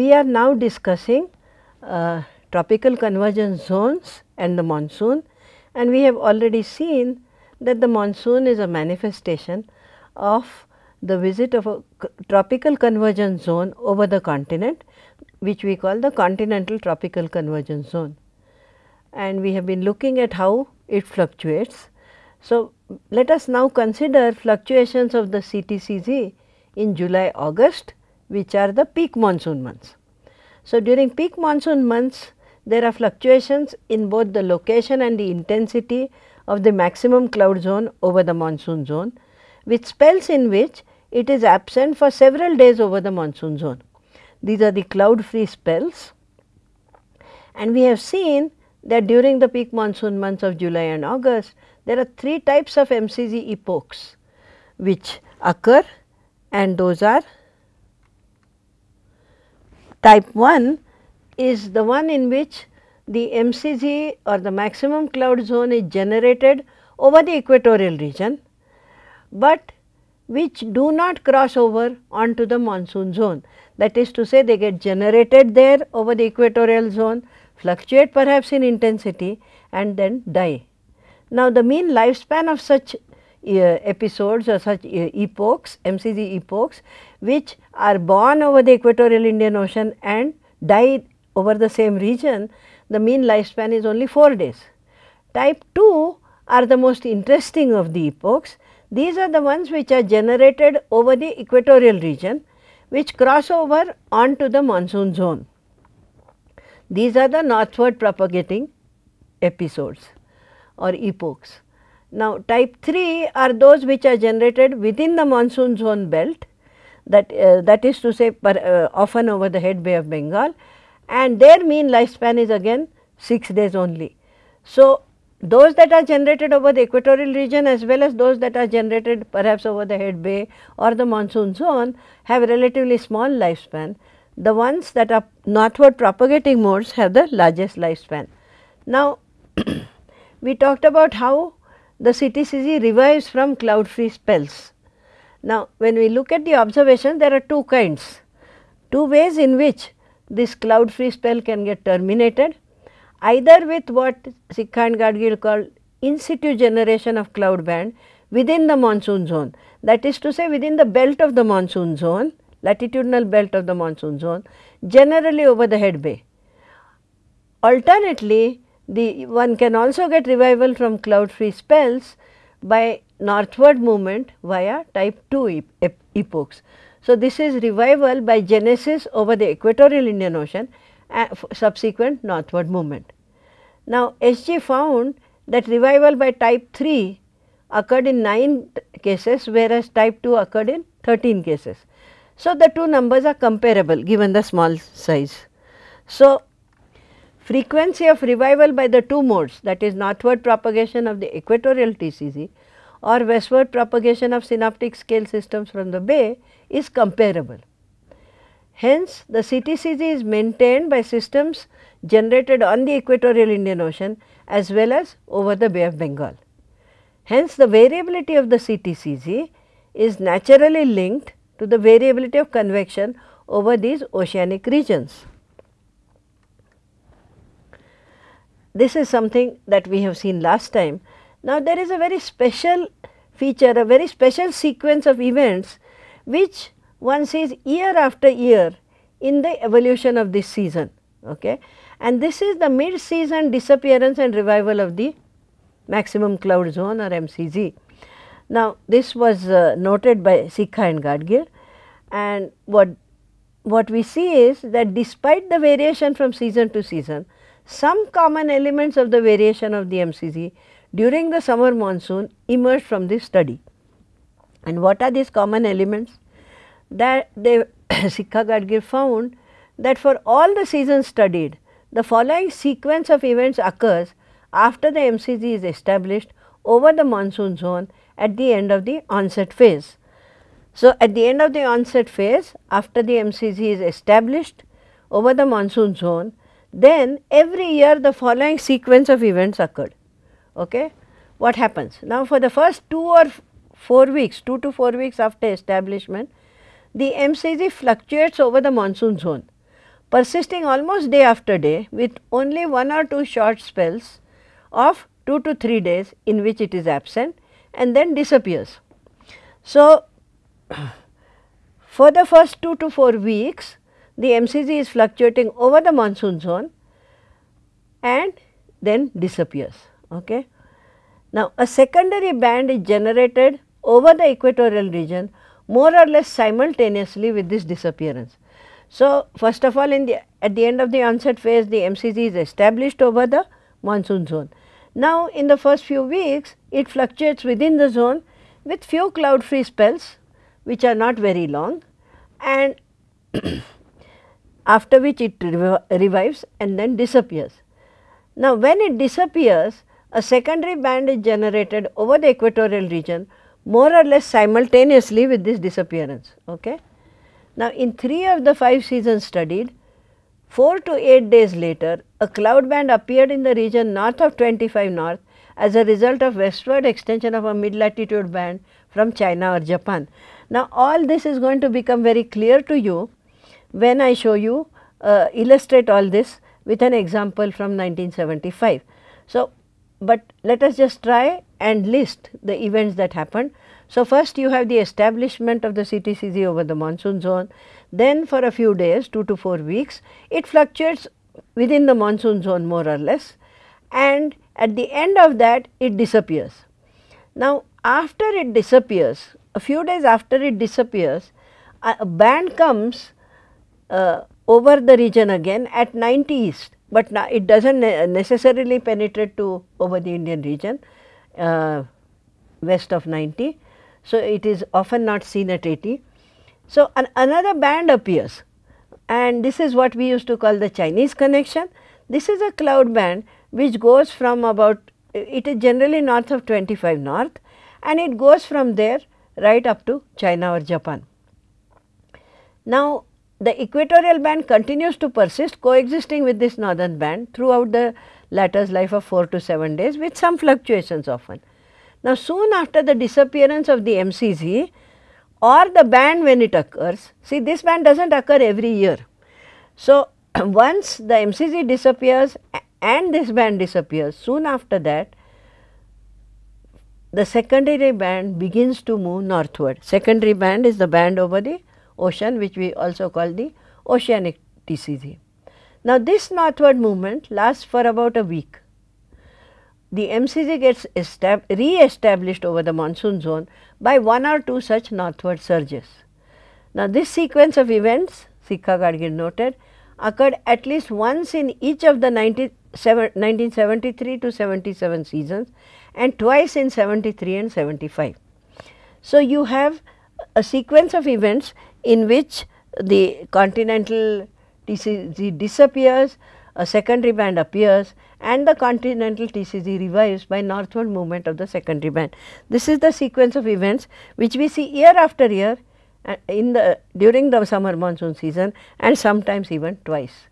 we are now discussing uh, tropical convergence zones and the monsoon and we have already seen that the monsoon is a manifestation of the visit of a tropical convergence zone over the continent which we call the continental tropical convergence zone. And we have been looking at how it fluctuates. So, let us now consider fluctuations of the CTCZ in July, August which are the peak monsoon months. So, during peak monsoon months there are fluctuations in both the location and the intensity of the maximum cloud zone over the monsoon zone with spells in which it is absent for several days over the monsoon zone. These are the cloud free spells and we have seen that during the peak monsoon months of July and August there are three types of MCZ epochs which occur and those are type 1 is the one in which the MCZ or the maximum cloud zone is generated over the equatorial region, but which do not cross over onto the monsoon zone. That is to say they get generated there over the equatorial zone, fluctuate perhaps in intensity and then die. Now, the mean lifespan of such episodes or such epochs, MCZ epochs, which are born over the equatorial Indian Ocean and die over the same region, the mean lifespan is only 4 days. Type 2 are the most interesting of the epochs. These are the ones which are generated over the equatorial region, which cross over onto the monsoon zone. These are the northward propagating episodes or epochs. Now, type 3 are those which are generated within the monsoon zone belt that uh, that is to say per, uh, often over the head bay of Bengal and their mean lifespan is again 6 days only. So, those that are generated over the equatorial region as well as those that are generated perhaps over the head bay or the monsoon zone have relatively small lifespan. The ones that are northward propagating modes have the largest lifespan. Now, we talked about how the CTCZ revives from cloud free spells. Now, when we look at the observation there are two kinds, two ways in which this cloud free spell can get terminated either with what Sikka and Gadgil called in situ generation of cloud band within the monsoon zone that is to say within the belt of the monsoon zone latitudinal belt of the monsoon zone generally over the head bay. Alternately, the one can also get revival from cloud free spells by northward movement via type 2 epochs. So, this is revival by genesis over the equatorial Indian Ocean uh, and subsequent northward movement. Now, SG found that revival by type 3 occurred in 9 cases whereas type 2 occurred in 13 cases. So, the two numbers are comparable given the small size. So, frequency of revival by the two modes that is northward propagation of the equatorial TCZ or westward propagation of synoptic scale systems from the bay is comparable. Hence, the CTCZ is maintained by systems generated on the equatorial Indian Ocean as well as over the Bay of Bengal. Hence, the variability of the CTCZ is naturally linked to the variability of convection over these oceanic regions. This is something that we have seen last time. Now, there is a very special feature, a very special sequence of events which one sees year after year in the evolution of this season. Okay. And this is the mid season disappearance and revival of the maximum cloud zone or MCZ. Now, this was uh, noted by Sikka and Gadgil and what, what we see is that despite the variation from season to season, some common elements of the variation of the MCZ during the summer monsoon emerged from this study. And what are these common elements? That they Sikka Gadgil found that for all the seasons studied, the following sequence of events occurs after the MCZ is established over the monsoon zone at the end of the onset phase. So, at the end of the onset phase after the MCZ is established over the monsoon zone, then every year the following sequence of events occurred. Okay? What happens? Now, for the first 2 or 4 weeks, 2 to 4 weeks after establishment, the MCZ fluctuates over the monsoon zone. persisting almost day after day with only one or two short spells of 2 to 3 days in which it is absent and then disappears. So, for the first 2 to 4 weeks the MCZ is fluctuating over the monsoon zone and then disappears. Okay. Now, a secondary band is generated over the equatorial region more or less simultaneously with this disappearance. So, first of all in the at the end of the onset phase the MCZ is established over the monsoon zone. Now, in the first few weeks it fluctuates within the zone with few cloud free spells which are not very long and after which it revives and then disappears. Now, when it disappears a secondary band is generated over the equatorial region more or less simultaneously with this disappearance. Okay? Now, in 3 of the 5 seasons studied 4 to 8 days later a cloud band appeared in the region north of 25 north as a result of westward extension of a mid latitude band from China or Japan. Now, all this is going to become very clear to you when I show you uh, illustrate all this with an example from 1975. So, but let us just try and list the events that happened. So, first you have the establishment of the CTCZ over the monsoon zone, then for a few days 2 to 4 weeks it fluctuates within the monsoon zone more or less and at the end of that it disappears. Now, after it disappears a few days after it disappears a band comes uh, over the region again at 90 east, but now it does not ne necessarily penetrate to over the Indian region uh, west of 90. So, it is often not seen at 80. So, an another band appears and this is what we used to call the Chinese connection. This is a cloud band which goes from about it is generally north of 25 north and it goes from there right up to China or Japan. Now, the equatorial band continues to persist coexisting with this northern band throughout the latter's life of 4 to 7 days with some fluctuations often. Now, soon after the disappearance of the MCZ or the band when it occurs, see this band does not occur every year. So, once the MCZ disappears and this band disappears, soon after that the secondary band begins to move northward. Secondary band is the band over the ocean which we also call the oceanic TCZ. Now, this northward movement lasts for about a week the MCZ gets re-established over the monsoon zone by one or two such northward surges. Now, this sequence of events Sikka Gadgil noted occurred at least once in each of the 1973 to 77 seasons and twice in 73 and 75. So, you have a sequence of events in which the continental TCZ disappears, a secondary band appears and the continental TCZ revives by northward movement of the secondary band. This is the sequence of events which we see year after year uh, in the during the summer monsoon season and sometimes even twice.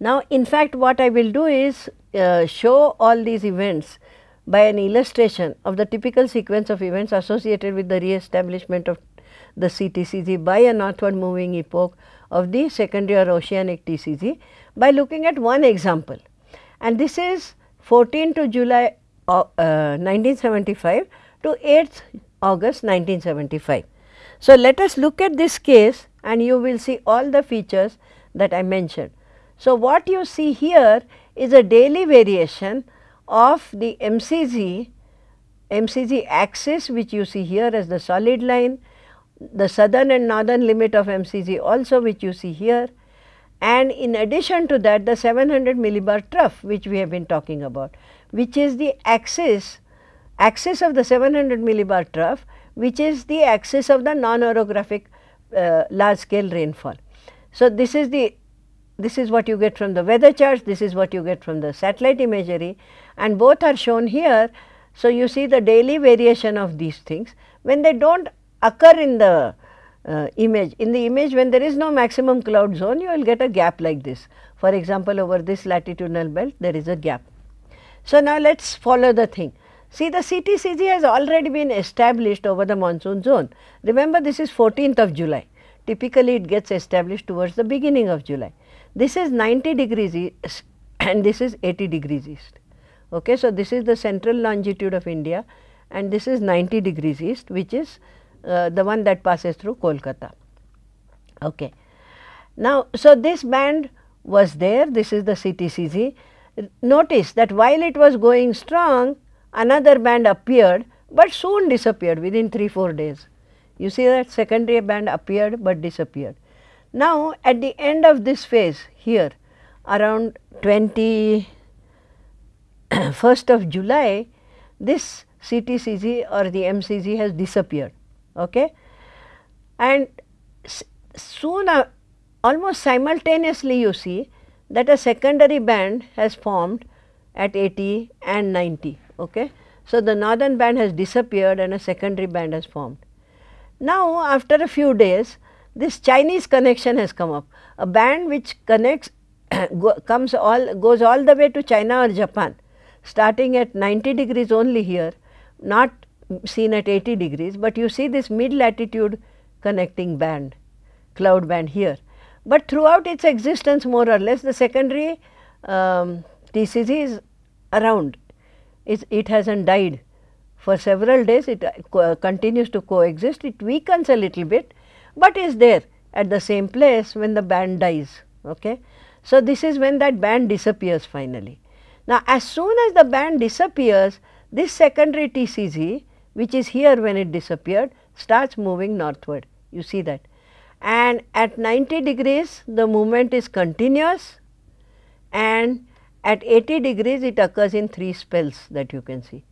Now, in fact, what I will do is uh, show all these events by an illustration of the typical sequence of events associated with the re-establishment of the CTCZ by a northward moving epoch of the secondary or oceanic TCZ by looking at one example and this is 14 to July uh, 1975 to 8th August 1975. So, let us look at this case and you will see all the features that I mentioned. So, what you see here is a daily variation of the MCZ, MCZ axis which you see here as the solid line, the southern and northern limit of MCZ also which you see here and in addition to that the 700 millibar trough which we have been talking about which is the axis axis of the 700 millibar trough which is the axis of the non-orographic uh, large scale rainfall. So, this is the this is what you get from the weather charts, this is what you get from the satellite imagery and both are shown here. So, you see the daily variation of these things when they do not occur in the uh, image. In the image when there is no maximum cloud zone you will get a gap like this. For example, over this latitudinal belt there is a gap. So, now let us follow the thing. See the CTCZ has already been established over the monsoon zone. Remember this is 14th of July. typically it gets established towards the beginning of July. This is 90 degrees east and this is 80 degrees east. Okay. So, this is the central longitude of India and this is 90 degrees east which is Uh, the one that passes through Kolkata. Okay. Now, so this band was there, this is the CTCZ. Notice that while it was going strong, another band appeared, but soon disappeared within 3-4 days. You see that secondary band appeared, but disappeared. Now, at the end of this phase here around 21st of July, this CTCZ or the MCZ has disappeared. Okay? And soon uh, almost simultaneously you see that a secondary band has formed at 80 and 90. Okay? So, the northern band has disappeared and a secondary band has formed. Now, after a few days this Chinese connection has come up, a band which connects comes all goes all the way to China or Japan starting at 90 degrees only here not seen at 80 degrees, but you see this mid latitude connecting band cloud band here. But throughout its existence more or less the secondary um, TCZ is around, it, it has not died for several days it uh, continues to coexist, it weakens a little bit, but is there at the same place when the band dies. Okay. So, this is when that band disappears finally. Now, as soon as the band disappears, this secondary TCZ which is here when it disappeared starts moving northward, you see that and at 90 degrees the movement is continuous and at 80 degrees it occurs in 3 spells that you can see.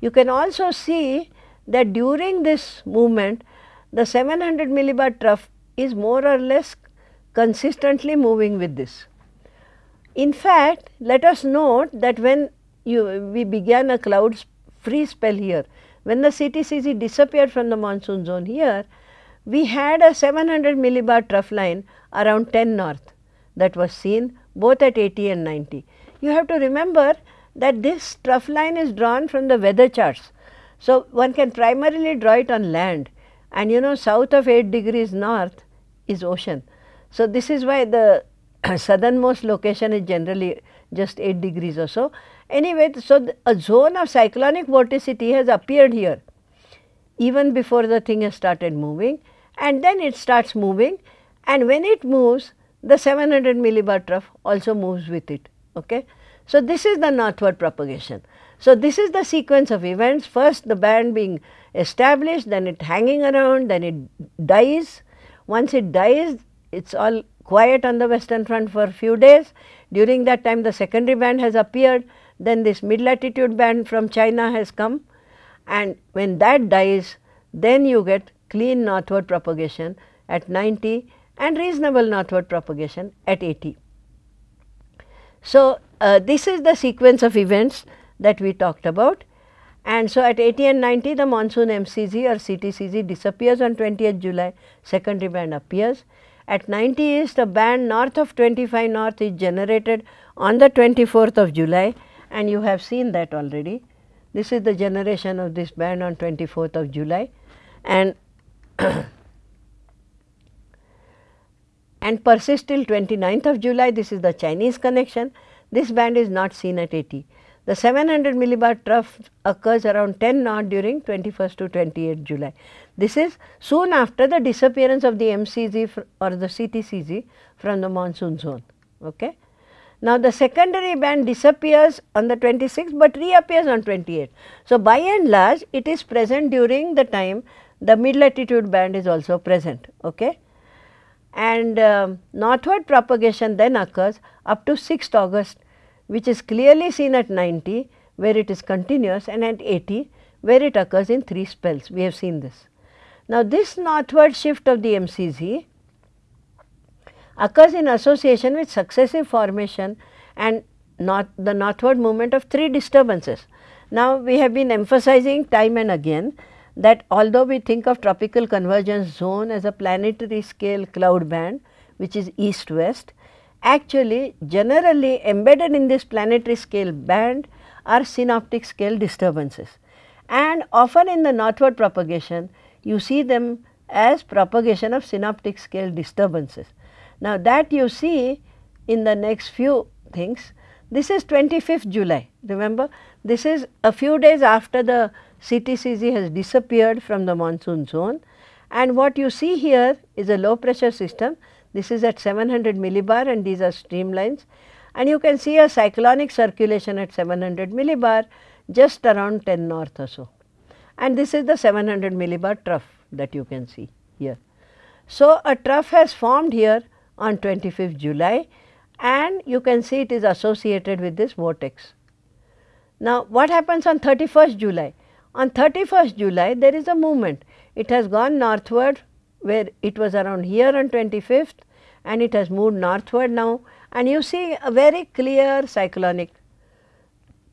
You can also see that during this movement the 700 millibar trough is more or less consistently moving with this. In fact, let us note that when you we began a cloud free spell here, when the CTCZ disappeared from the monsoon zone here, we had a 700 millibar trough line around 10 north that was seen both at 80 and 90. You have to remember that this trough line is drawn from the weather charts. So, one can primarily draw it on land and you know south of 8 degrees north is ocean. So, this is why the southernmost location is generally just 8 degrees or so. Anyway, so a zone of cyclonic vorticity has appeared here even before the thing has started moving and then it starts moving and when it moves the 700 millibar trough also moves with it. Okay? So, this is the northward propagation. So, this is the sequence of events first the band being established then it hanging around then it dies. Once it dies it is all quiet on the western front for a few days. During that time the secondary band has appeared then this mid latitude band from China has come and when that dies then you get clean northward propagation at 90 and reasonable northward propagation at 80. So, uh, this is the sequence of events that we talked about and so at 80 and 90 the monsoon MCZ or CTCZ disappears on 20th July, secondary band appears. At 90 east a band north of 25 north is generated on the 24th of July and you have seen that already. This is the generation of this band on 24th of July and and persist till 29th of July. This is the Chinese connection. This band is not seen at 80. The 700 millibar trough occurs around 10 knot during 21st to 28th July. This is soon after the disappearance of the MCZ or the CTCZ from the monsoon zone. Okay. Now, the secondary band disappears on the 26th, but reappears on 28th. So, by and large it is present during the time the mid latitude band is also present. Okay? And uh, northward propagation then occurs up to 6th August which is clearly seen at 90 where it is continuous and at 80 where it occurs in 3 spells. We have seen this. Now, this northward shift of the MCZ occurs in association with successive formation and not the northward movement of 3 disturbances. Now, we have been emphasizing time and again that although we think of tropical convergence zone as a planetary scale cloud band which is east west, actually generally embedded in this planetary scale band are synoptic scale disturbances. And often in the northward propagation you see them as propagation of synoptic scale disturbances. Now, that you see in the next few things. This is 25th July, remember this is a few days after the CTCZ has disappeared from the monsoon zone and what you see here is a low pressure system. This is at 700 millibar and these are streamlines and you can see a cyclonic circulation at 700 millibar just around 10 north or so. And this is the 700 millibar trough that you can see here. So, a trough has formed here on 25th July and you can see it is associated with this vortex. Now, what happens on 31st July? On 31st July there is a movement, it has gone northward where it was around here on 25th and it has moved northward now and you see a very clear cyclonic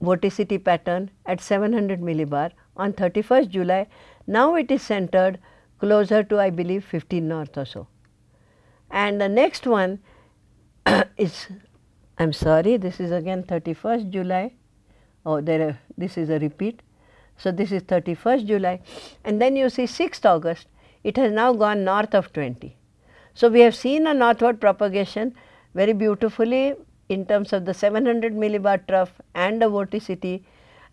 vorticity pattern at 700 millibar on 31st July. Now, it is centered closer to I believe 15 north or so. And the next one is I am sorry this is again 31st July oh there are, this is a repeat. So, this is 31st July and then you see 6th August it has now gone north of 20. So, we have seen a northward propagation very beautifully in terms of the 700 millibar trough and the vorticity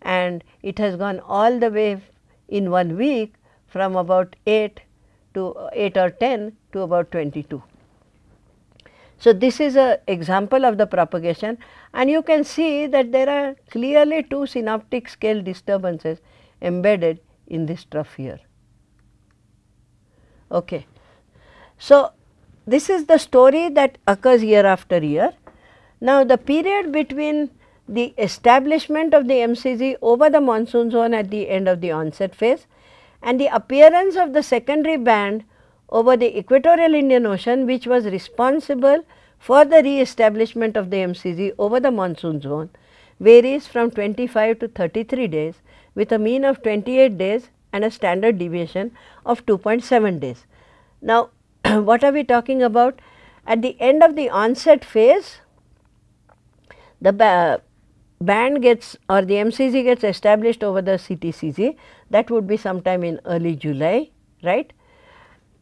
and it has gone all the way in one week from about 8 to 8 or 10 to about 22. So, this is a example of the propagation and you can see that there are clearly two synoptic scale disturbances embedded in this trough here. Okay. So, this is the story that occurs year after year. Now, the period between the establishment of the MCZ over the monsoon zone at the end of the onset phase and the appearance of the secondary band over the equatorial Indian Ocean which was responsible for the re-establishment of the MCZ over the monsoon zone varies from 25 to 33 days with a mean of 28 days and a standard deviation of 2.7 days. Now, what are we talking about? At the end of the onset phase, the ba band gets or the MCZ gets established over the CTCZ that would be sometime in early July, right.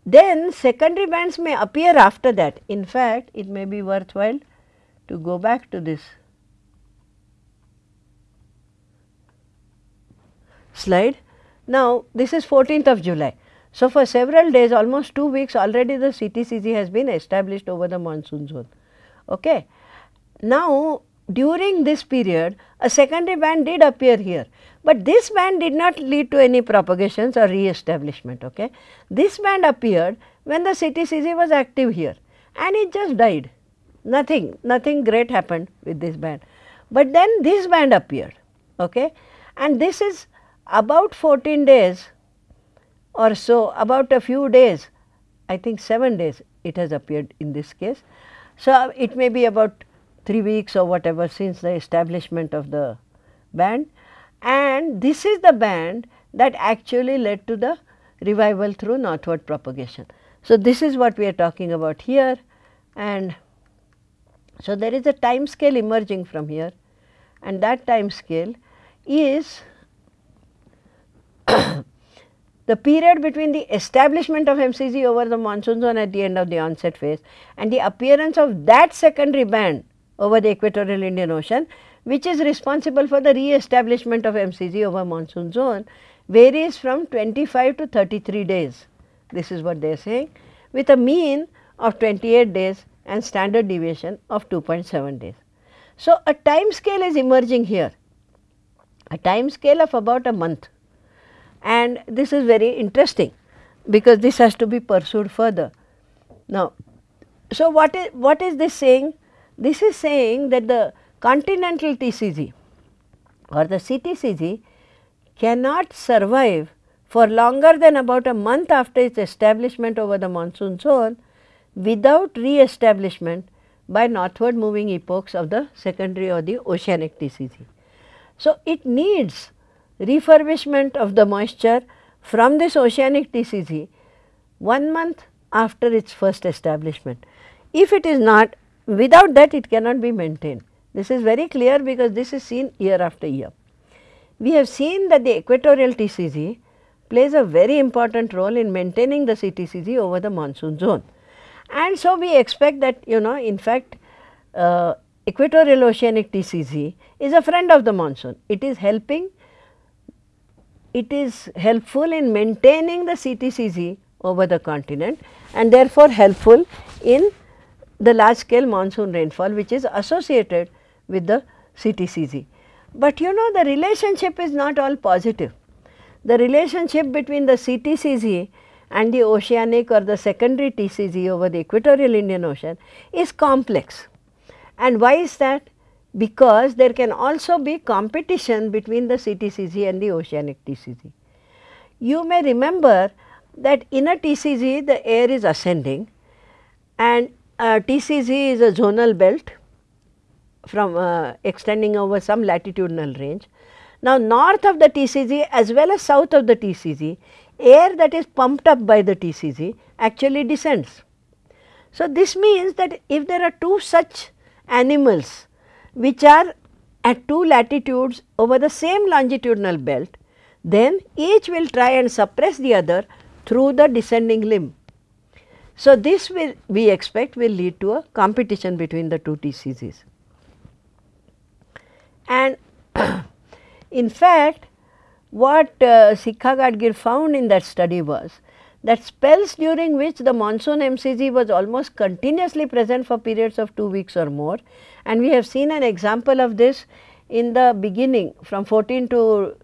Then secondary bands may appear after that. In fact, it may be worthwhile to go back to this slide. Now, this is 14th of July. So, for several days almost 2 weeks already the CTCZ has been established over the monsoon zone. Okay. Now, during this period a secondary band did appear here, but this band did not lead to any propagations or re-establishment. Okay. This band appeared when the CTCZ was active here and it just died, nothing, nothing great happened with this band. But then this band appeared okay. and this is about 14 days or so, about a few days, I think 7 days it has appeared in this case. So, it may be about 3 weeks or whatever since the establishment of the band and this is the band that actually led to the revival through northward propagation. So, this is what we are talking about here and so there is a time scale emerging from here and that time scale is the period between the establishment of MCZ over the monsoon zone at the end of the onset phase and the appearance of that secondary band over the equatorial Indian Ocean which is responsible for the re-establishment of MCZ over monsoon zone varies from 25 to 33 days. This is what they are saying with a mean of 28 days and standard deviation of 2.7 days. So, a time scale is emerging here, a time scale of about a month and this is very interesting because this has to be pursued further. Now, so what is what is this saying? This is saying that the continental TCZ or the CTCZ cannot survive for longer than about a month after its establishment over the monsoon zone without re-establishment by northward moving epochs of the secondary or the oceanic TCZ. So, it needs refurbishment of the moisture from this oceanic TCZ one month after its first establishment. If it is not without that it cannot be maintained. This is very clear because this is seen year after year. We have seen that the equatorial TCZ plays a very important role in maintaining the CTCZ over the monsoon zone. And so, we expect that you know in fact, uh, equatorial oceanic TCZ is a friend of the monsoon. It is helping, it is helpful in maintaining the CTCZ over the continent and therefore helpful in the large scale monsoon rainfall which is associated with the CTCZ. But you know the relationship is not all positive. The relationship between the CTCZ and the oceanic or the secondary TCZ over the equatorial Indian Ocean is complex. And why is that? Because there can also be competition between the CTCZ and the oceanic TCZ. You may remember that in a TCZ the air is ascending and TCZ is a zonal belt from uh, extending over some latitudinal range. Now, north of the TCZ as well as south of the TCZ, air that is pumped up by the TCZ actually descends. So, this means that if there are two such animals which are at two latitudes over the same longitudinal belt, then each will try and suppress the other through the descending limb. So, this will we expect will lead to a competition between the two TCZs. And in fact, what uh, Sikka Gadgil found in that study was that spells during which the monsoon MCZ was almost continuously present for periods of 2 weeks or more and we have seen an example of this in the beginning from 14 to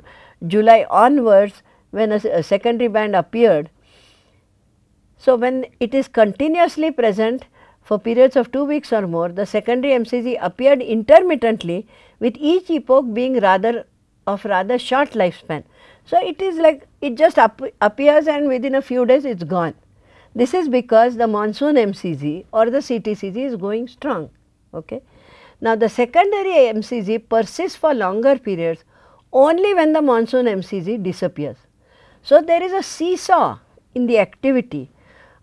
July onwards when a, a secondary band appeared. So, when it is continuously present for periods of 2 weeks or more, the secondary MCZ appeared intermittently with each epoch being rather of rather short lifespan. So, it is like it just appears and within a few days it is gone. This is because the monsoon MCZ or the CTCZ is going strong. Okay. Now, the secondary MCZ persists for longer periods only when the monsoon MCZ disappears. So, there is a seesaw in the activity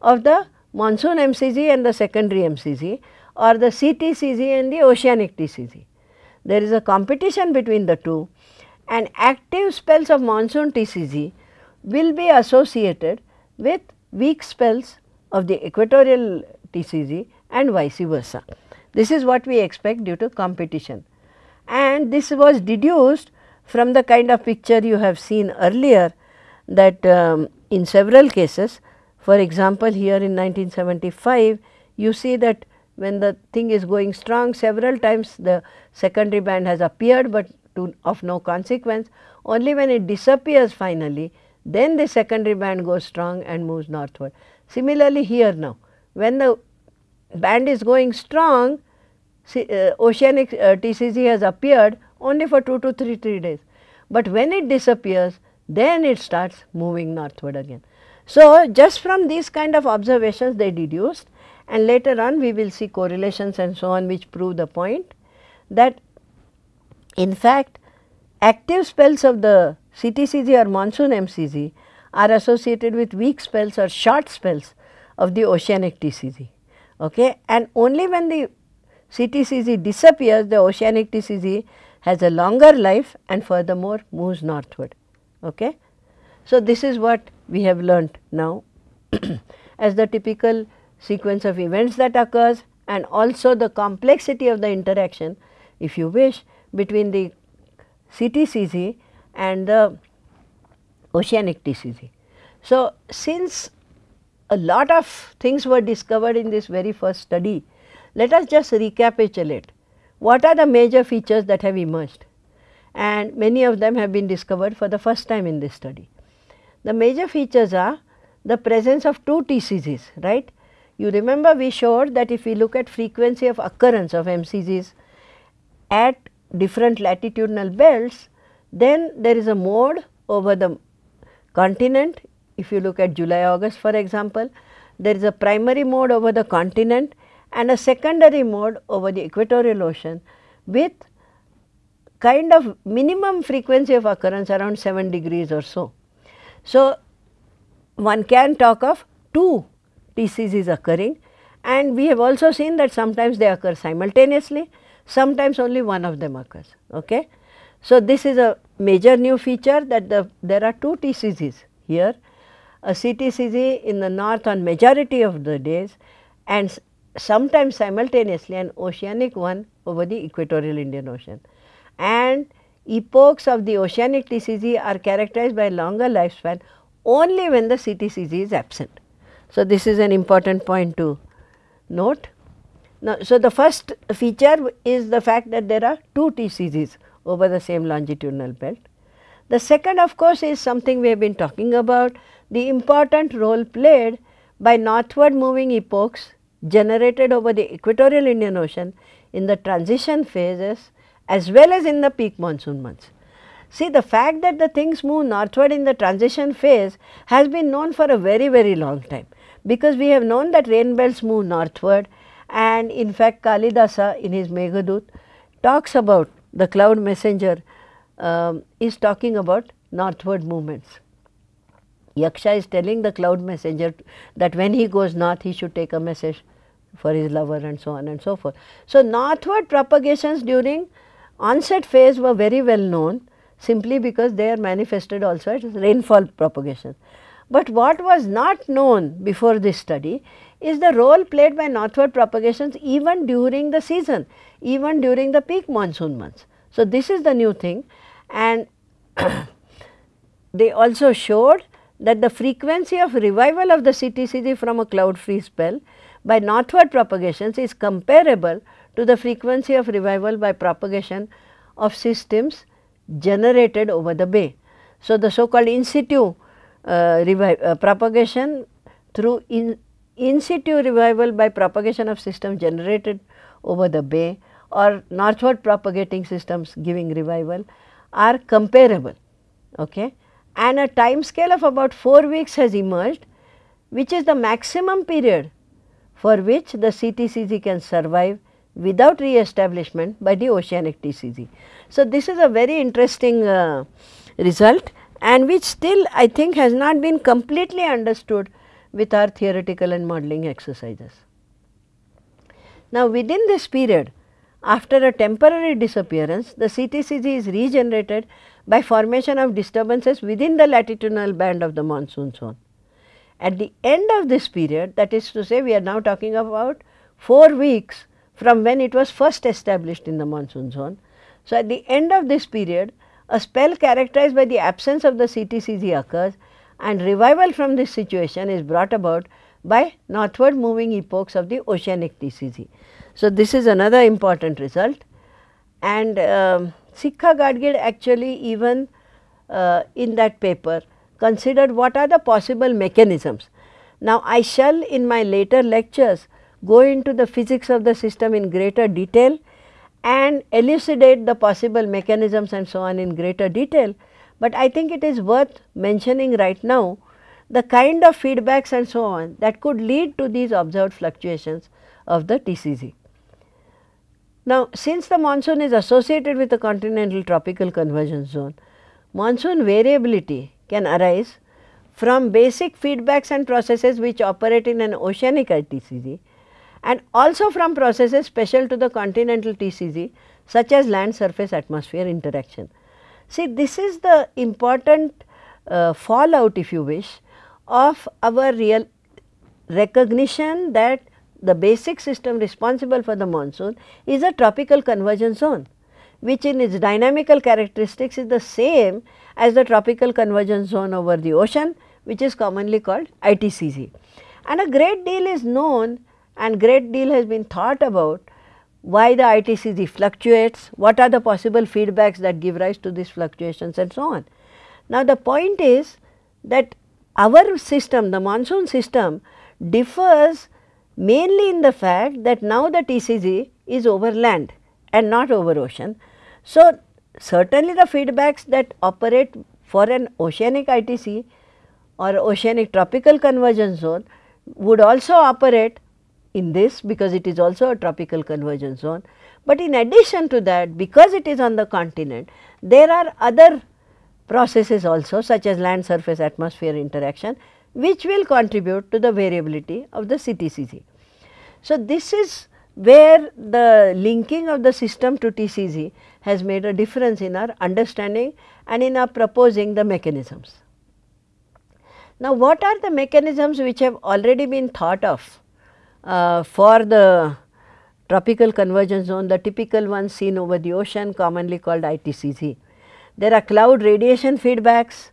of the monsoon MCZ and the secondary MCZ or the CTCZ and the oceanic TCZ. There is a competition between the two and active spells of monsoon TCZ will be associated with weak spells of the equatorial TCZ and vice versa. This is what we expect due to competition and this was deduced from the kind of picture you have seen earlier that um, in several cases for example, here in 1975 you see that when the thing is going strong several times the secondary band has appeared, but to of no consequence only when it disappears finally then the secondary band goes strong and moves northward. Similarly, here now when the band is going strong see, uh, oceanic uh, TCZ has appeared only for 2 to 3, 3 days, but when it disappears then it starts moving northward again. So, just from these kind of observations they deduced and later on we will see correlations and so on which prove the point that in fact active spells of the CTCZ or monsoon MCZ are associated with weak spells or short spells of the oceanic TCZ. Okay? And only when the CTCZ disappears the oceanic TCZ has a longer life and furthermore moves northward. Okay? So, this is what we have learnt now as the typical sequence of events that occurs and also the complexity of the interaction if you wish between the CTCZ and the oceanic TCZ. So, since a lot of things were discovered in this very first study, let us just recapitulate what are the major features that have emerged and many of them have been discovered for the first time in this study. The major features are the presence of two TCZs, right. You remember we showed that if we look at frequency of occurrence of MCZs at different latitudinal belts, then there is a mode over the continent. If you look at July, August for example, there is a primary mode over the continent and a secondary mode over the equatorial ocean with kind of minimum frequency of occurrence around 7 degrees or so. So, one can talk of two TCZs occurring and we have also seen that sometimes they occur simultaneously, sometimes only one of them occurs. Okay? So, this is a major new feature that the there are two TCZs here, a CTCZ in the north on majority of the days and sometimes simultaneously an oceanic one over the equatorial Indian Ocean. And epochs of the oceanic TCZ are characterized by longer lifespan only when the CTCZ is absent. So, this is an important point to note. Now, so the first feature is the fact that there are two TCZs over the same longitudinal belt. The second of course is something we have been talking about the important role played by northward moving epochs generated over the equatorial Indian Ocean in the transition phases as well as in the peak monsoon months. See the fact that the things move northward in the transition phase has been known for a very very long time because we have known that rain belts move northward and in fact Kalidasa in his Meghadoot talks about the cloud messenger um, is talking about northward movements. Yaksha is telling the cloud messenger that when he goes north he should take a message for his lover and so on and so forth. So, northward propagations during onset phase were very well known simply because they are manifested also as rainfall propagation. But what was not known before this study is the role played by northward propagations even during the season, even during the peak monsoon months. So, this is the new thing and they also showed that the frequency of revival of the CTCZ from a cloud free spell by northward propagations is comparable to the frequency of revival by propagation of systems generated over the bay. So, the so called in situ uh, uh, propagation through in, in situ revival by propagation of system generated over the bay or northward propagating systems giving revival are comparable okay. and a time scale of about 4 weeks has emerged which is the maximum period for which the CTCZ can survive without re-establishment by the oceanic TCZ. So, this is a very interesting uh, result and which still I think has not been completely understood with our theoretical and modeling exercises. Now, within this period after a temporary disappearance the CTCZ is regenerated by formation of disturbances within the latitudinal band of the monsoon zone. At the end of this period that is to say we are now talking about 4 weeks from when it was first established in the monsoon zone. So, at the end of this period a spell characterized by the absence of the CTCZ occurs and revival from this situation is brought about by northward moving epochs of the oceanic TCZ. So, this is another important result and um, Sikka Gadgil actually even uh, in that paper considered what are the possible mechanisms. Now, I shall in my later lectures go into the physics of the system in greater detail and elucidate the possible mechanisms and so on in greater detail, but I think it is worth mentioning right now the kind of feedbacks and so on that could lead to these observed fluctuations of the TCZ. Now, since the monsoon is associated with the continental tropical convergence zone, monsoon variability can arise from basic feedbacks and processes which operate in an oceanic TCZ and also from processes special to the continental TCZ such as land surface atmosphere interaction. See this is the important uh, fallout if you wish of our real recognition that the basic system responsible for the monsoon is a tropical convergence zone which in its dynamical characteristics is the same as the tropical convergence zone over the ocean which is commonly called ITCZ. And a great deal is known and great deal has been thought about why the ITCZ fluctuates, what are the possible feedbacks that give rise to these fluctuations and so on. Now, the point is that our system, the monsoon system differs mainly in the fact that now the TCZ is over land and not over ocean. So, certainly the feedbacks that operate for an oceanic ITC or oceanic tropical convergence zone would also operate in this because it is also a tropical convergence zone. But in addition to that because it is on the continent there are other processes also such as land surface atmosphere interaction which will contribute to the variability of the CTCZ. So, this is where the linking of the system to TCZ has made a difference in our understanding and in our proposing the mechanisms. Now, what are the mechanisms which have already been thought of for the tropical convergence zone, the typical ones seen over the ocean commonly called ITCZ. There are cloud radiation feedbacks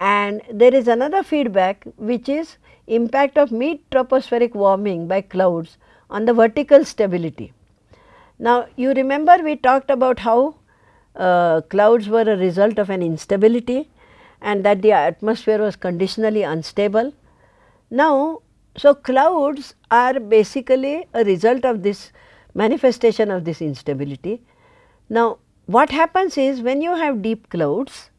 and there is another feedback which is impact of mid tropospheric warming by clouds on the vertical stability. Now, you remember we talked about how uh, clouds were a result of an instability and that the atmosphere was conditionally unstable. Now, so clouds are basically a result of this manifestation of this instability. Now, what happens is when you have deep clouds,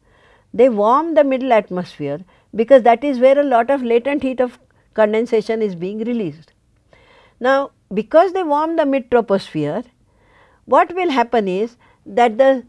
they warm the middle atmosphere because that is where a lot of latent heat of condensation is being released. Now, because they warm the mid troposphere, what will happen is that the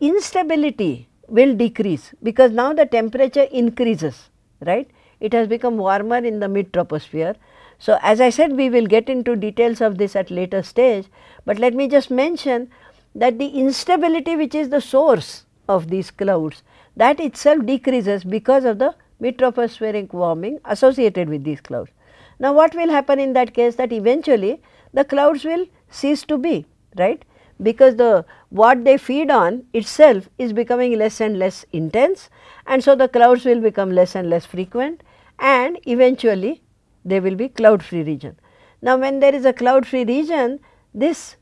instability will decrease because now the temperature increases, right. It has become warmer in the mid troposphere. So, as I said we will get into details of this at later stage, but let me just mention that the instability which is the source of these clouds that itself decreases because of the mid tropospheric warming associated with these clouds. Now, what will happen in that case that eventually the clouds will cease to be right because the what they feed on itself is becoming less and less intense and so the clouds will become less and less frequent and eventually there will be cloud free region. Now, when there is a cloud free region this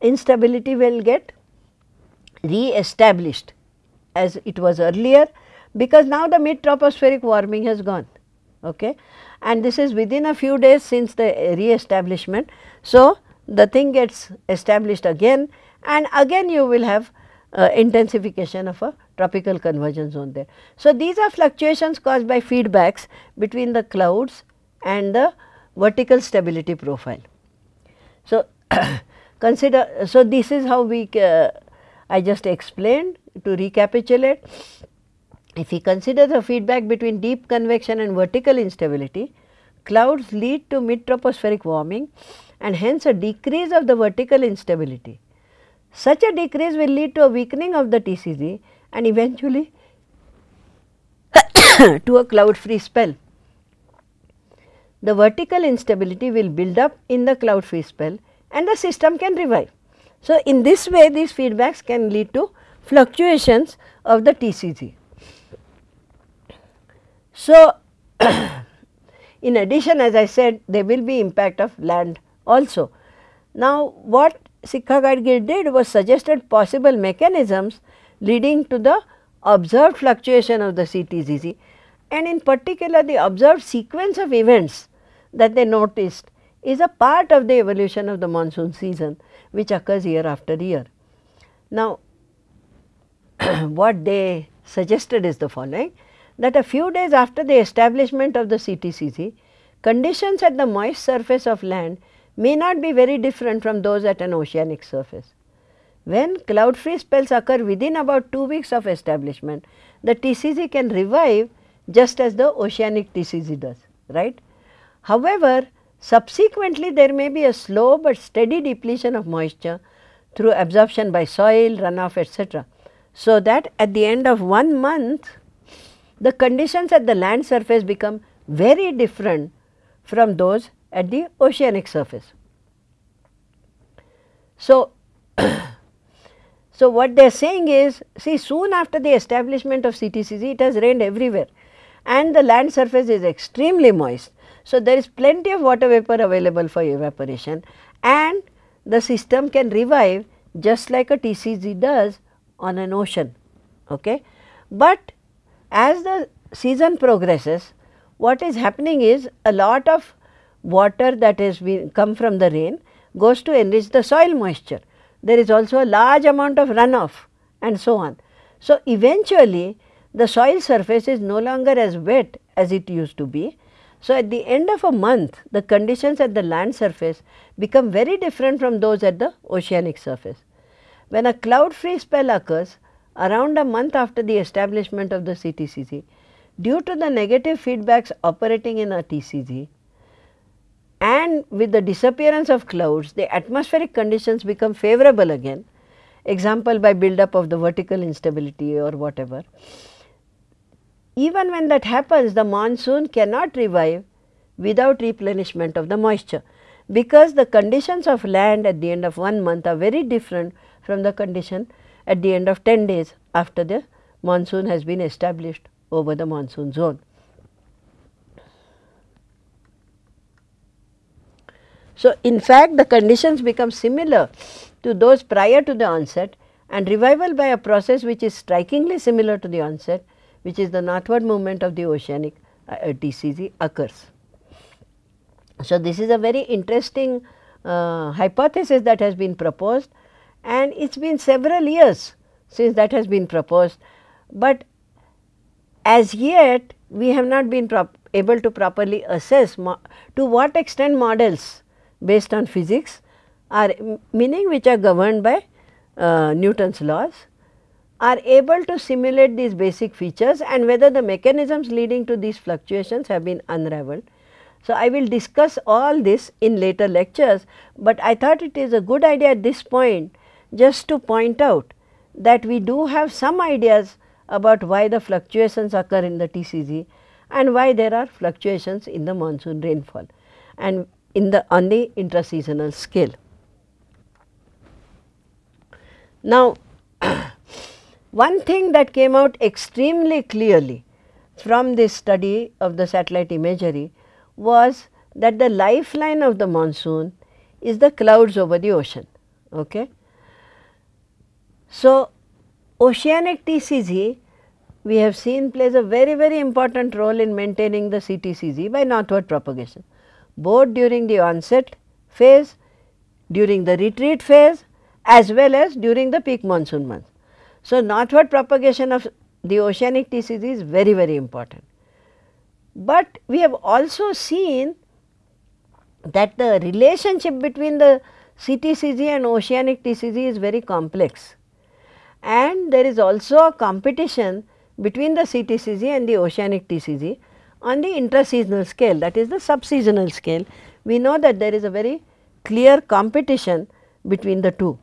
instability will get re-established as it was earlier because now the mid tropospheric warming has gone okay and this is within a few days since the re-establishment. So, the thing gets established again and again you will have uh, intensification of a tropical convergence zone there. So, these are fluctuations caused by feedbacks between the clouds and the vertical stability profile. So, consider so this is how we uh, I just explained to recapitulate. If we consider the feedback between deep convection and vertical instability, clouds lead to mid tropospheric warming and hence a decrease of the vertical instability. Such a decrease will lead to a weakening of the TCZ and eventually to a cloud free spell. The vertical instability will build up in the cloud free spell and the system can revive. So, in this way these feedbacks can lead to fluctuations of the TCZ. So, in addition as I said there will be impact of land also. Now, what Sikka Gadgil did was suggested possible mechanisms leading to the observed fluctuation of the CTCZ and in particular the observed sequence of events that they noticed is a part of the evolution of the monsoon season which occurs year after year. Now, what they suggested is the following that a few days after the establishment of the CTCZ, conditions at the moist surface of land may not be very different from those at an oceanic surface. When cloud free spells occur within about 2 weeks of establishment, the TCZ can revive just as the oceanic TCZ does, right. However, subsequently there may be a slow but steady depletion of moisture through absorption by soil, runoff etc. So that at the end of one month, the conditions at the land surface become very different from those at the oceanic surface. So, so what they are saying is see soon after the establishment of CTCZ it has rained everywhere and the land surface is extremely moist. So, there is plenty of water vapor available for evaporation and the system can revive just like a TCZ does on an ocean. Okay. But as the season progresses what is happening is a lot of water that has been come from the rain goes to enrich the soil moisture. There is also a large amount of runoff and so on. So, eventually the soil surface is no longer as wet as it used to be. So, at the end of a month the conditions at the land surface become very different from those at the oceanic surface. When a cloud free spell occurs around a month after the establishment of the CTCZ, due to the negative feedbacks operating in a TCZ, and with the disappearance of clouds the atmospheric conditions become favorable again example by build up of the vertical instability or whatever. even when that happens the monsoon cannot revive without replenishment of the moisture because the conditions of land at the end of one month are very different from the condition at the end of 10 days after the monsoon has been established over the monsoon zone. So, in fact, the conditions become similar to those prior to the onset and revival by a process which is strikingly similar to the onset which is the northward movement of the oceanic uh, TCZ occurs. So, this is a very interesting uh, hypothesis that has been proposed and it has been several years since that has been proposed, but as yet we have not been able to properly assess to what extent models based on physics are meaning which are governed by uh, Newton's laws are able to simulate these basic features and whether the mechanisms leading to these fluctuations have been unraveled. So, I will discuss all this in later lectures, but I thought it is a good idea at this point just to point out that we do have some ideas about why the fluctuations occur in the TCZ and why there are fluctuations in the monsoon rainfall and in the on the intraseasonal scale. Now, one thing that came out extremely clearly from this study of the satellite imagery was that the lifeline of the monsoon is the clouds over the ocean. Okay. So, oceanic TCZ we have seen plays a very very important role in maintaining the CTCZ by northward propagation both during the onset phase, during the retreat phase as well as during the peak monsoon month. So, northward propagation of the oceanic TCZ is very very important. But we have also seen that the relationship between the CTCZ and oceanic TCZ is very complex and there is also a competition between the CTCZ and the oceanic TCZ on the intraseasonal scale that is the subseasonal scale. We know that there is a very clear competition between the two.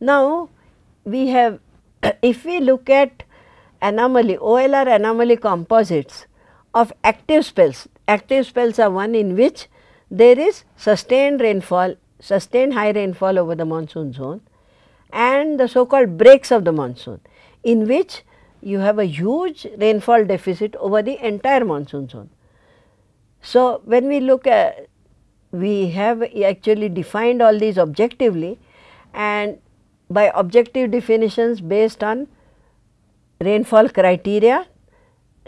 Now, we have if we look at anomaly OLR anomaly composites of active spells, active spells are one in which there is sustained rainfall, sustained high rainfall over the monsoon zone and the so called breaks of the monsoon in which you have a huge rainfall deficit over the entire monsoon zone. So, when we look at we have actually defined all these objectively and by objective definitions based on rainfall criteria,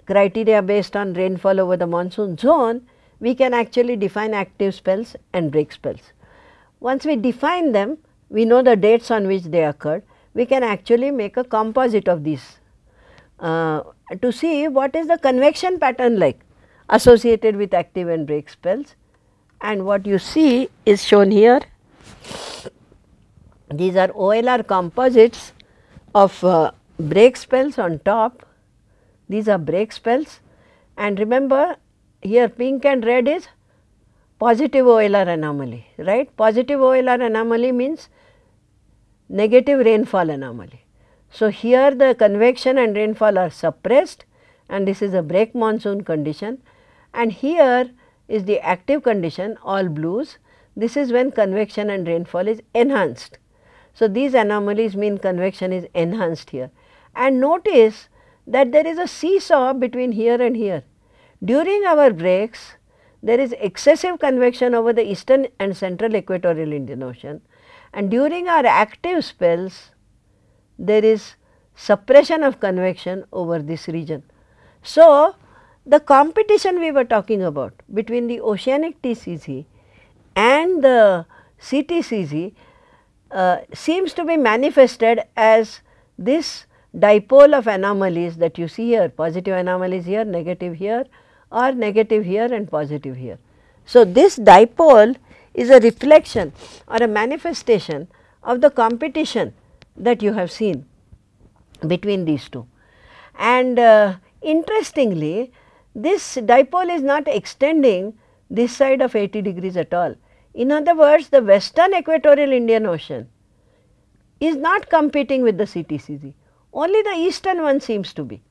criteria based on rainfall over the monsoon zone, we can actually define active spells and break spells. Once we define them, we know the dates on which they occurred, we can actually make a composite of these uh, to see what is the convection pattern like associated with active and break spells and what you see is shown here. These are OLR composites of uh, break spells on top, these are break spells and remember here pink and red is positive OLR anomaly, right. Positive OLR anomaly means negative rainfall anomaly. So, here the convection and rainfall are suppressed and this is a break monsoon condition and here is the active condition all blues. This is when convection and rainfall is enhanced. So, these anomalies mean convection is enhanced here and notice that there is a seesaw between here and here. During our breaks there is excessive convection over the eastern and central equatorial Indian Ocean and during our active spells there is suppression of convection over this region. So, the competition we were talking about between the oceanic TCZ and the CTCZ uh, seems to be manifested as this dipole of anomalies that you see here positive anomalies here, negative here or negative here and positive here. So, this dipole is a reflection or a manifestation of the competition that you have seen between these two. And uh, interestingly, this dipole is not extending this side of 80 degrees at all. In other words, the western equatorial Indian Ocean is not competing with the CTCZ, only the eastern one seems to be.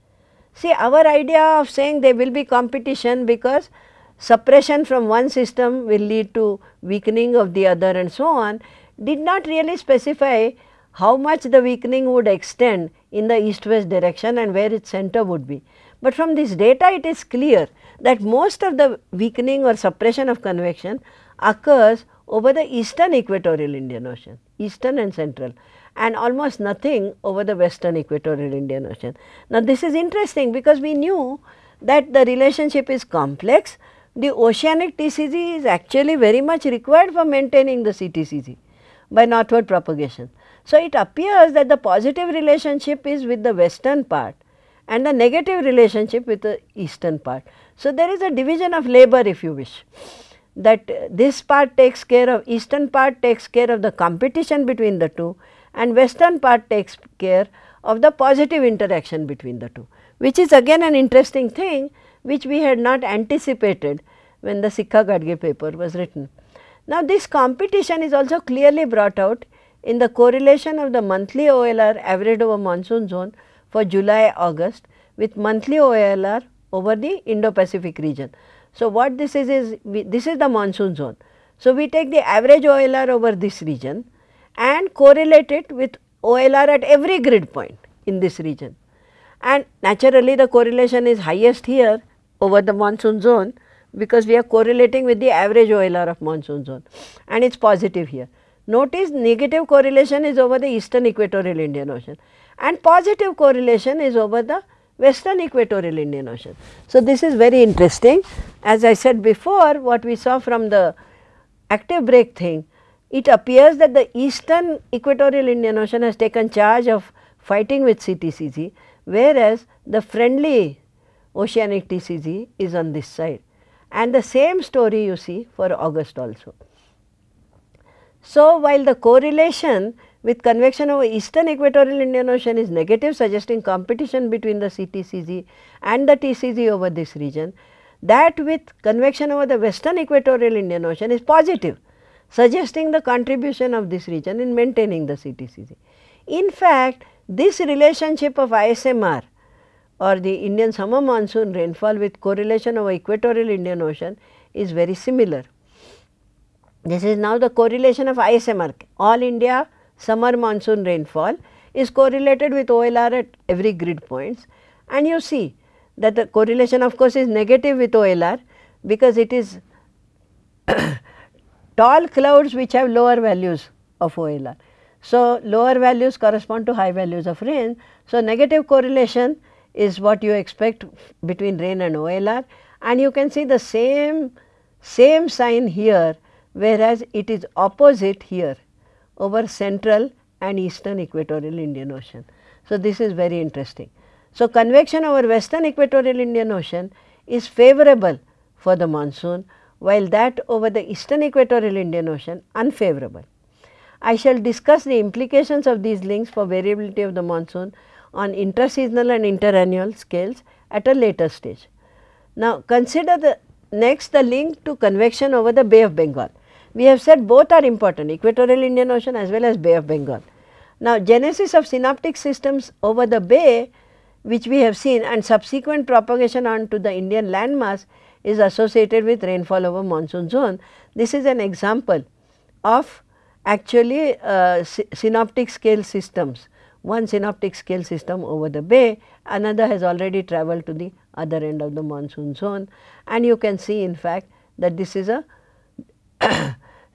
See our idea of saying there will be competition because suppression from one system will lead to weakening of the other and so on did not really specify how much the weakening would extend in the east west direction and where its center would be. But from this data it is clear that most of the weakening or suppression of convection occurs over the eastern equatorial Indian Ocean, eastern and central and almost nothing over the western equatorial Indian Ocean. Now, this is interesting because we knew that the relationship is complex. The oceanic TCZ is actually very much required for maintaining the CTCZ by northward propagation. So, it appears that the positive relationship is with the western part and the negative relationship with the eastern part. So, there is a division of labor if you wish that this part takes care of eastern part takes care of the competition between the two and western part takes care of the positive interaction between the two, which is again an interesting thing which we had not anticipated when the Sikka Gadgil paper was written. Now, this competition is also clearly brought out in the correlation of the monthly OLR average over monsoon zone for July August with monthly OLR over the Indo-Pacific region. So, what this is is we, this is the monsoon zone. So, we take the average OLR over this region and correlate it with OLR at every grid point in this region. And naturally, the correlation is highest here over the monsoon zone because we are correlating with the average OLR of monsoon zone and it is positive here. Notice negative correlation is over the eastern equatorial Indian Ocean and positive correlation is over the western equatorial Indian Ocean. So, this is very interesting. As I said before, what we saw from the active break thing it appears that the eastern equatorial Indian Ocean has taken charge of fighting with CTCZ, whereas the friendly oceanic TCZ is on this side and the same story you see for August also. So, while the correlation with convection over eastern equatorial Indian Ocean is negative suggesting competition between the CTCZ and the TCZ over this region, that with convection over the western equatorial Indian Ocean is positive suggesting the contribution of this region in maintaining the CTCZ. In fact, this relationship of ISMR or the Indian summer monsoon rainfall with correlation over equatorial Indian Ocean is very similar. This is now the correlation of ISMR, all India summer monsoon rainfall is correlated with OLR at every grid points and you see that the correlation of course is negative with OLR because it is tall clouds which have lower values of OLR. So, lower values correspond to high values of rain. So, negative correlation is what you expect between rain and OLR and you can see the same same sign here whereas it is opposite here over central and eastern equatorial Indian Ocean. So, this is very interesting. So, convection over western equatorial Indian Ocean is favorable for the monsoon while that over the eastern equatorial Indian Ocean unfavorable. I shall discuss the implications of these links for variability of the monsoon on interseasonal and interannual scales at a later stage. Now, consider the next the link to convection over the Bay of Bengal. We have said both are important equatorial Indian Ocean as well as Bay of Bengal. Now, genesis of synoptic systems over the bay which we have seen and subsequent propagation onto the Indian landmass is associated with rainfall over monsoon zone. This is an example of actually uh, synoptic scale systems, one synoptic scale system over the bay, another has already travelled to the other end of the monsoon zone and you can see in fact that this is a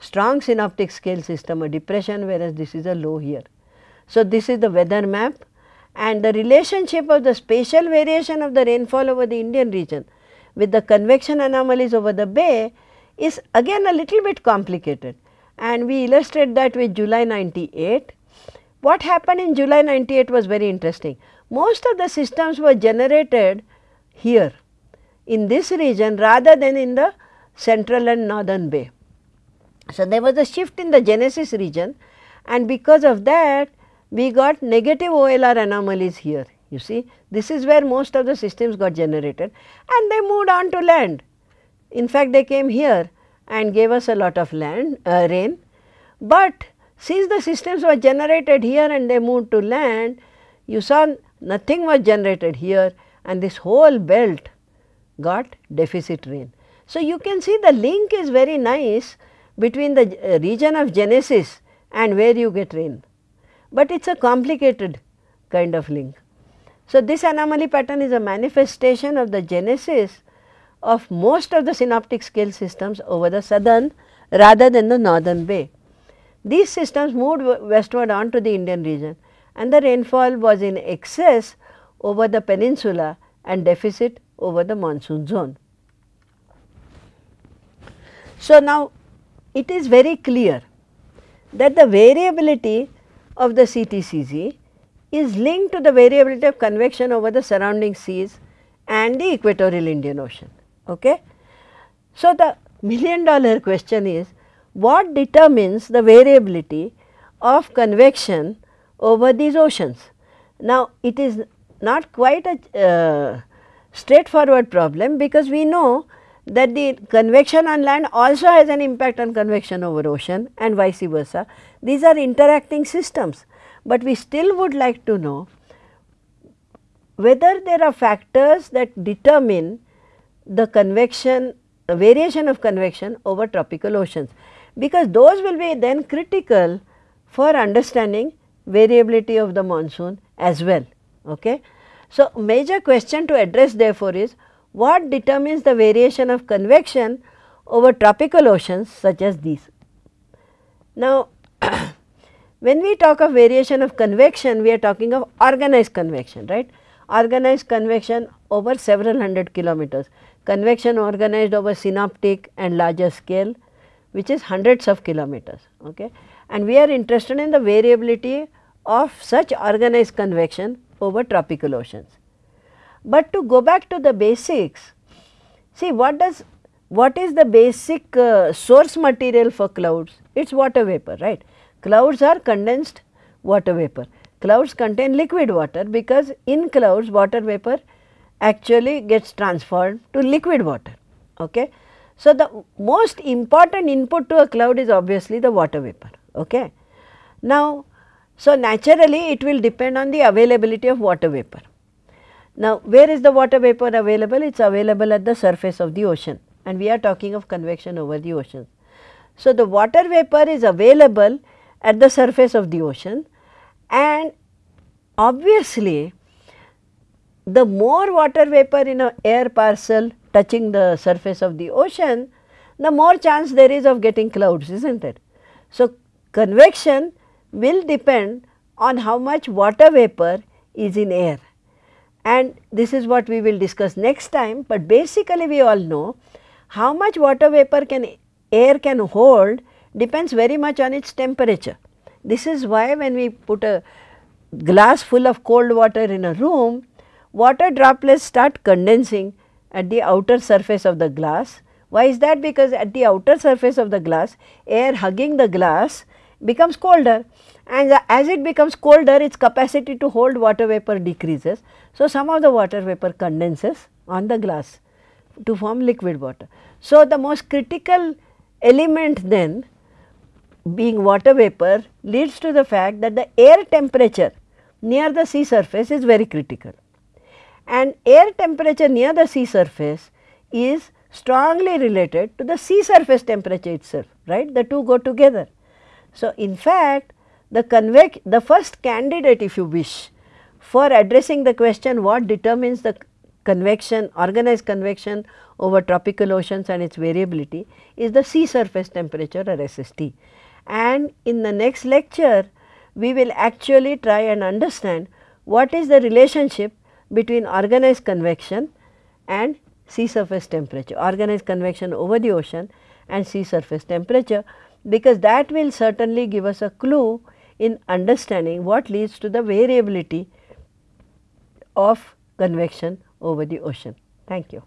strong synoptic scale system, a depression whereas this is a low here. So, this is the weather map and the relationship of the spatial variation of the rainfall over the Indian region with the convection anomalies over the bay is again a little bit complicated and we illustrate that with July 98. What happened in July 98 was very interesting. Most of the systems were generated here in this region rather than in the central and northern bay. So, there was a shift in the genesis region and because of that we got negative OLR anomalies here you see this is where most of the systems got generated and they moved on to land. In fact, they came here and gave us a lot of land uh, rain, but since the systems were generated here and they moved to land, you saw nothing was generated here and this whole belt got deficit rain. So, you can see the link is very nice between the uh, region of genesis and where you get rain, but it is a complicated kind of link. So, this anomaly pattern is a manifestation of the genesis of most of the synoptic scale systems over the southern rather than the northern bay. These systems moved westward onto the Indian region and the rainfall was in excess over the peninsula and deficit over the monsoon zone. So, now it is very clear that the variability of the CTCZ is linked to the variability of convection over the surrounding seas and the equatorial Indian Ocean. Okay? So, the million dollar question is what determines the variability of convection over these oceans. Now, it is not quite a uh, straightforward problem because we know that the convection on land also has an impact on convection over ocean and vice versa. These are interacting systems, but we still would like to know whether there are factors that determine the convection the variation of convection over tropical oceans, because those will be then critical for understanding variability of the monsoon as well. Okay. So, major question to address therefore is what determines the variation of convection over tropical oceans such as these. Now, when we talk of variation of convection, we are talking of organized convection, right. Organized convection over several hundred kilometers, convection organized over synoptic and larger scale which is hundreds of kilometers. Okay. And we are interested in the variability of such organized convection over tropical oceans. But to go back to the basics, see what does what is the basic uh, source material for clouds? It is water vapor, right. Clouds are condensed water vapor. Clouds contain liquid water because in clouds water vapor actually gets transferred to liquid water. Okay. So, the most important input to a cloud is obviously the water vapor. Okay. Now, so naturally it will depend on the availability of water vapor. Now, where is the water vapor available? It is available at the surface of the ocean and we are talking of convection over the ocean. So, the water vapor is available at the surface of the ocean and obviously the more water vapor in a air parcel touching the surface of the ocean, the more chance there is of getting clouds, is not it? So, convection will depend on how much water vapor is in air and this is what we will discuss next time, but basically we all know how much water vapor can air can hold depends very much on its temperature. This is why when we put a glass full of cold water in a room, water droplets start condensing at the outer surface of the glass. Why is that? Because at the outer surface of the glass, air hugging the glass becomes colder and as it becomes colder its capacity to hold water vapor decreases. So, some of the water vapor condenses on the glass to form liquid water. So, the most critical element then being water vapor leads to the fact that the air temperature near the sea surface is very critical and air temperature near the sea surface is strongly related to the sea surface temperature itself right the two go together. So, in fact, the the first candidate if you wish for addressing the question what determines the convection organized convection over tropical oceans and its variability is the sea surface temperature or SST. And in the next lecture we will actually try and understand what is the relationship between organized convection and sea surface temperature, organized convection over the ocean and sea surface temperature because that will certainly give us a clue in understanding what leads to the variability of convection over the ocean. Thank you.